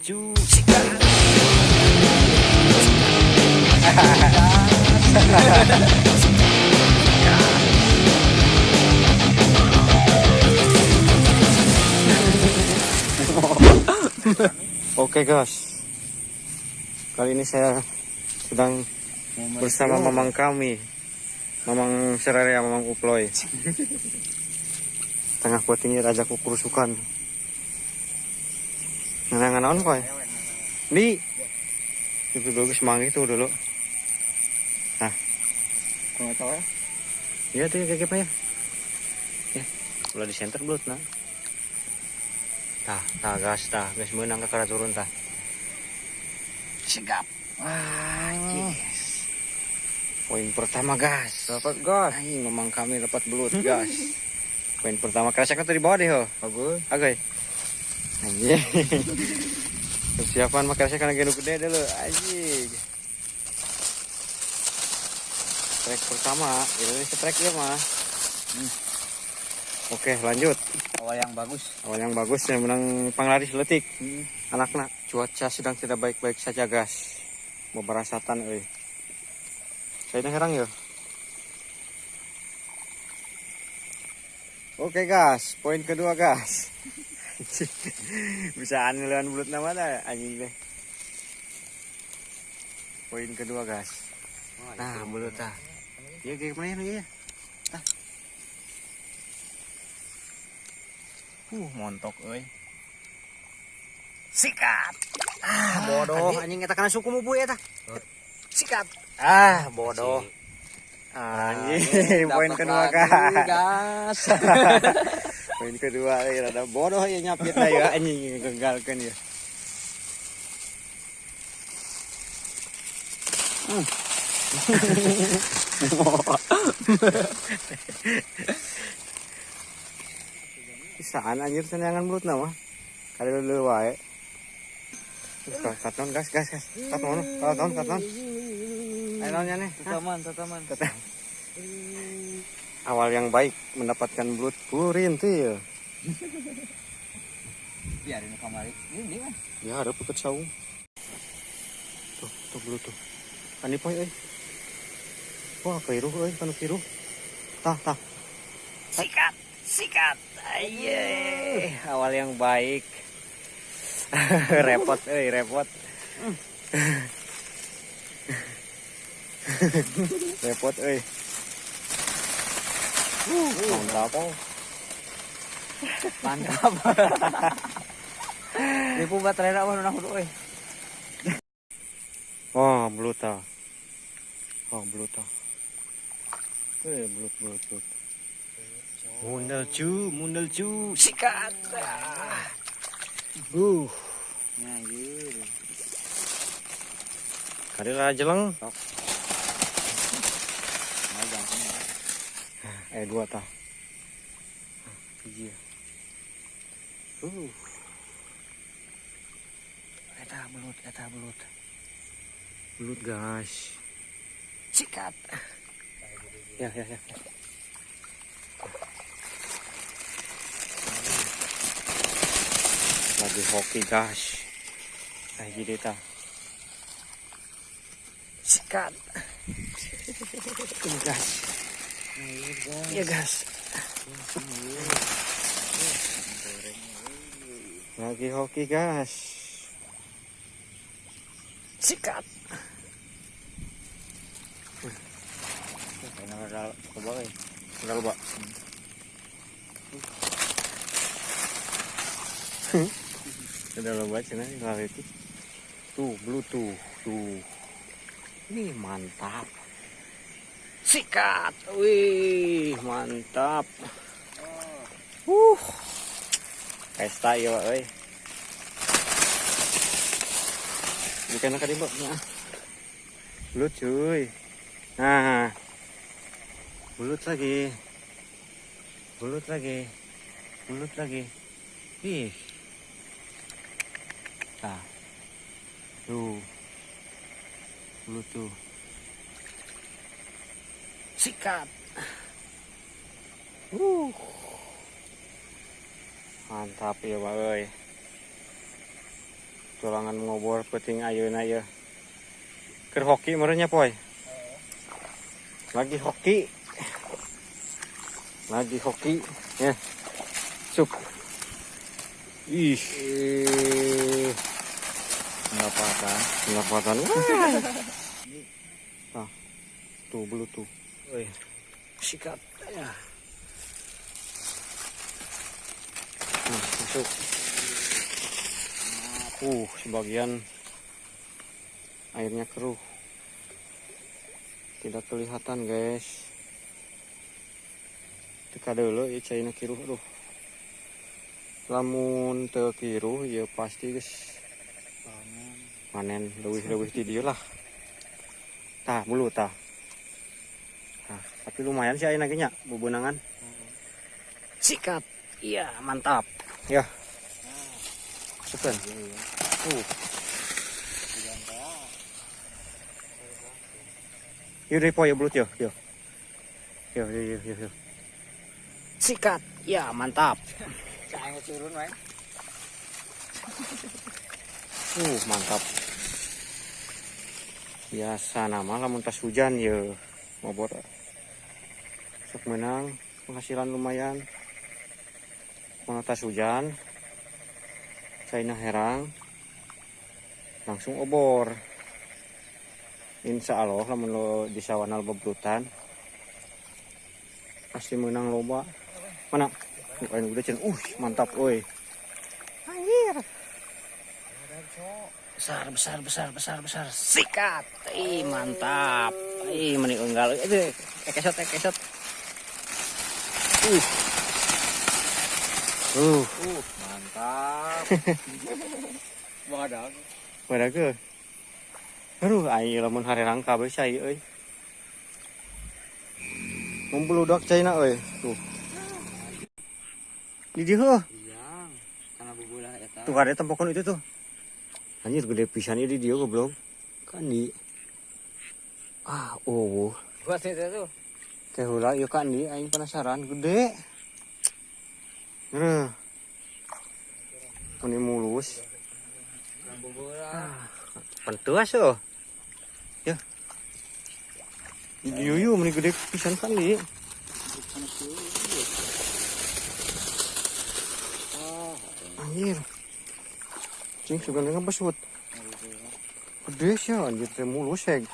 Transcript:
Oke guys, kali ini saya sedang bersama mamang kami, mamang serarea, mamang uploy. Tengah ini raja kukurusukan. Nanangan naon koy? Di. Itu dulu semanggi itu dulu. Nah, Kung ito eh. iya tuh kayak apa ya? Ya, udah di center belut nah. Tah, tah gas tah, gas menang kara turun tah. Sigap. Wah, yes. Poin pertama gas. Dapat gas. Ay, memang kami dapat belut gas. Poin pertama kerasa kan tadi bawah deh ho. Bagus. Agoy. Anjing. Persiapan kerasa kan gede gede dulu. Anjing. Trek pertama, ini trek ya mah. Hmm. Oke, lanjut. Awal yang bagus. Awal yang bagus yang menang panglari seletik. Hmm. Anak-anak, cuaca sedang tidak baik-baik saja, gas. Mau berasatan, euy. Saya herang ya. Oke, gas. Poin kedua, gas. Bisa anilan bulut nama dah anjing deh. Poin kedua, gas. Nah, bulut ah. Iya, kayak mana ya? Uh, montok euy. Sikat. Ah, bodoh. Anjing eta kana suku mu bu eta. Sikat. Ah, bodoh. Anjing, poin kedua kan. Poin kedua ya rada bodoh ya nyapit lah ya anjing gagalkan ya. Saan anjir senangan mulut nama. Kali lu wae. Katon gas gas gas. Katon katon katon. Ayo nanya nih. Tataman, tataman. Awal yang baik mendapatkan blood purin tuh ya. Biarin kamari. Ini kan. Ya ada putut saung. Tuh, tuh blood tuh. Ani poy euy. Wah, kairuh euy, kanu kiruh. Tah, tah. Sikat, sikat. Aye, awal yang baik. repot euy, repot. repot euy. Mantap. Mantap. Po baterai na ano na hulo eh. Oh, bluta. Oh, bluta. Eh, blut, blut, blut. Mundal cu, mundal cu, sikat. Ah. Uh, Nah, gitu. kali aja lang. Nah, jangan. Eh, dua tah. Iya. Uh. Eta belut, eta belut. Belut, guys. Sikat. Ya, ya, ya. ya. Lagi hoki, guys. Nah, jadi ta. Sikat. Ini, guys. Iya, guys. Lagi hoki, guys. Sikat. Coba eh. Udah cina itu. Tuh, bluetooth. Tuh. Ini mantap. Sikat. Wih, mantap. Uh. Pesta ya, Pak, euy. Bukan nak mbak. Nah. Belut cuy. Nah. Belut lagi. Belut lagi. Belut lagi. Ih. Nah. Tuh. Belut tuh. Sikat. Uh. Mantap ya, Pak euy. tulangan ngobor peting ayeuna ya Ker hoki merenya poy lagi hoki lagi hoki ya cuk ih. Enggak apa-apa. pendapatan ah tuh belu tuh Woi, sikat. Ya. Nah, masuk. Uh sebagian airnya keruh. Tidak kelihatan guys. Teka dulu ya caina kiruh aduh. Lamun teu kiruh ya pasti guys. Panen. Leuwih-leuwih di dieu lah. Tah bulu tah tapi lumayan sih ayeuna ge nya bebenangan sikat iya mantap ya Sukan. Uh. Yuk deh po ya belut yo yo. Yo yo yo yo. yo. Sikat. Ya mantap. Saya turun, wae. Uh mantap. Biasa nama lamun tas hujan ya ngobor. Sok menang penghasilan lumayan. Mau tas hujan. China herang. Langsung obor. Insya Allah lamun lo di sawanal bebrutan pasti menang loba. Mana? Bukan udah cen. Uh, mantap, oi. Anjir. Besar, besar, besar, besar, besar. Sikat. Ih, mantap. Ih, meni enggal. Itu, ekesot, ekesot. Uh. Uh, Uh, mantap. Badak. pada ke. Aduh, ayo lamun hari rangka. Tuh. Di dieu. Karena. Tuh ada tempokon itu tuh. Anjir gede pisan ieu di dieu goblok. Kan di Ah, oh. Buat itu tuh. Heula ieu kan di aing penasaran gede. Nah. Ini mulus. Bubulah. Pentuas oh. Ya. Dieu meni gede pisan kan di. Anjir. Cing sugan dengan besut. Gede sih anjir mulus heg.